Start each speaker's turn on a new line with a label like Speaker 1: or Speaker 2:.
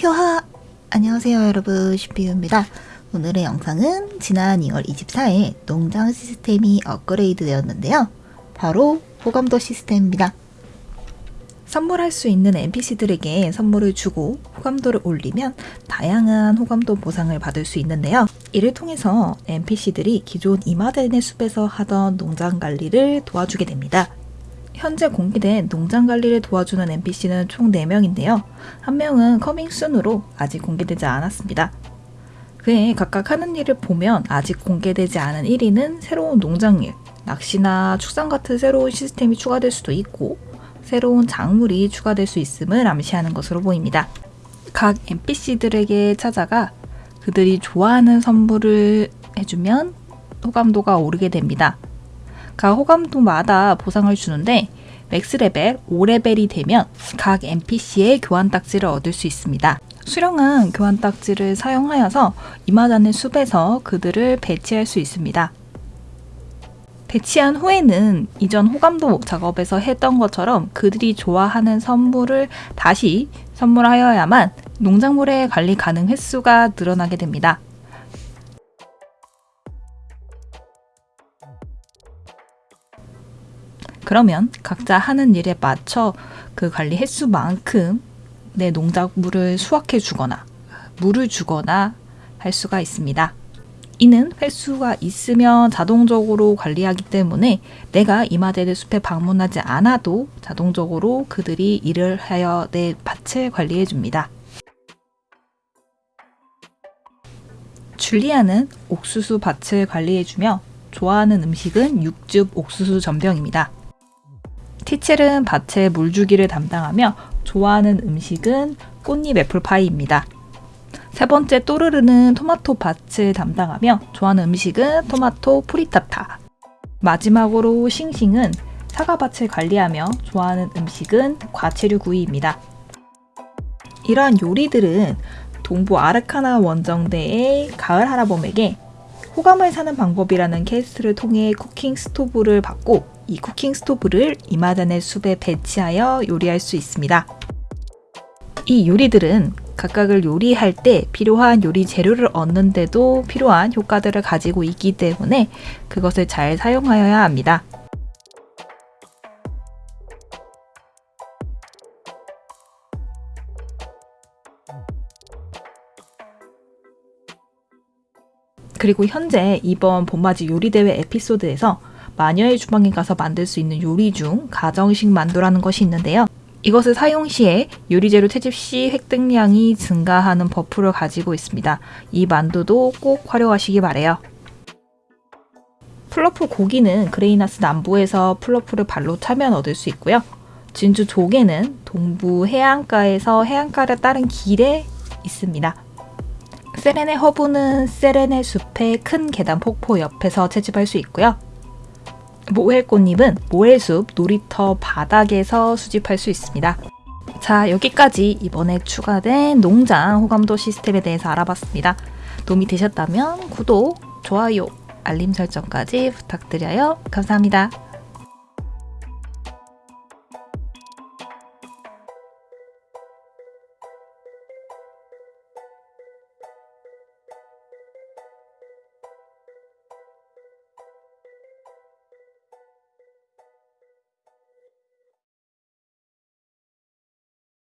Speaker 1: 휴하! 안녕하세요 여러분 슈피유입니다. 오늘의 영상은 지난 2월 24일 농장 시스템이 업그레이드 되었는데요. 바로 호감도 시스템입니다. 선물할 수 있는 NPC들에게 선물을 주고 호감도를 올리면 다양한 호감도 보상을 받을 수 있는데요. 이를 통해서 NPC들이 기존 이마덴의 숲에서 하던 농장 관리를 도와주게 됩니다. 현재 공개된 농장 관리를 도와주는 NPC는 총 4명인데요. 한 명은 커밍순으로 아직 공개되지 않았습니다. 그에 각각 하는 일을 보면 아직 공개되지 않은 1위는 새로운 농장일, 낚시나 축산 같은 새로운 시스템이 추가될 수도 있고 새로운 작물이 추가될 수 있음을 암시하는 것으로 보입니다. 각 NPC들에게 찾아가 그들이 좋아하는 선물을 해주면 호감도가 오르게 됩니다. 각 호감도마다 보상을 주는데 max 레벨 5레벨이 되면 각 NPC의 교환 딱지를 얻을 수 있습니다. 수령한 교환 딱지를 사용하여서 이마단의 숲에서 그들을 배치할 수 있습니다. 배치한 후에는 이전 호감도 작업에서 했던 것처럼 그들이 좋아하는 선물을 다시 선물하여야만 농작물의 관리 가능 횟수가 늘어나게 됩니다. 그러면 각자 하는 일에 맞춰 그 관리 횟수만큼 내 농작물을 수확해 주거나 물을 주거나 할 수가 있습니다. 이는 횟수가 있으면 자동적으로 관리하기 때문에 내가 이마데르 숲에 방문하지 않아도 자동적으로 그들이 일을 하여 내 밭을 관리해 줍니다. 줄리아는 옥수수 밭을 관리해주며 좋아하는 음식은 육즙 옥수수 전병입니다. 티첼은 밭에 물 주기를 담당하며 좋아하는 음식은 꽃잎 애플파이입니다. 세 번째 또르르는 토마토 밭을 담당하며 좋아하는 음식은 토마토 frittata. 마지막으로 싱싱은 사과밭을 관리하며 좋아하는 음식은 과채류 구이입니다. 이러한 요리들은 동부 아르카나 원정대의 가을 할아범에게 호감을 사는 방법이라는 캐스트를 통해 쿠킹 스토브를 받고 이 쿠킹 스토브를 이마단의 숲에 배치하여 요리할 수 있습니다. 이 요리들은 각각을 요리할 때 필요한 요리 재료를 얻는데도 필요한 효과들을 가지고 있기 때문에 그것을 잘 사용하여야 합니다. 그리고 현재 이번 봄맞이 요리대회 에피소드에서 마녀의 주방에 가서 만들 수 있는 요리 중 가정식 만두라는 것이 있는데요. 이것을 사용 시에 요리재료 채집 시 획득량이 증가하는 buff를 가지고 있습니다. 이 만두도 꼭 활용하시기 바래요. 플러프 고기는 그레이나스 남부에서 플러프를 발로 차면 얻을 수 있고요. 진주 조개는 동부 해안가에서 해안가를 따른 길에 있습니다. 세레네 허브는 세레네 숲의 큰 계단 폭포 옆에서 채집할 수 있고요. 모헬꽃잎은 모헬숲 놀이터 바닥에서 수집할 수 있습니다. 자 여기까지 이번에 추가된 농장 호감도 시스템에 대해서 알아봤습니다. 도움이 되셨다면 구독, 좋아요, 알림 설정까지 부탁드려요. 감사합니다.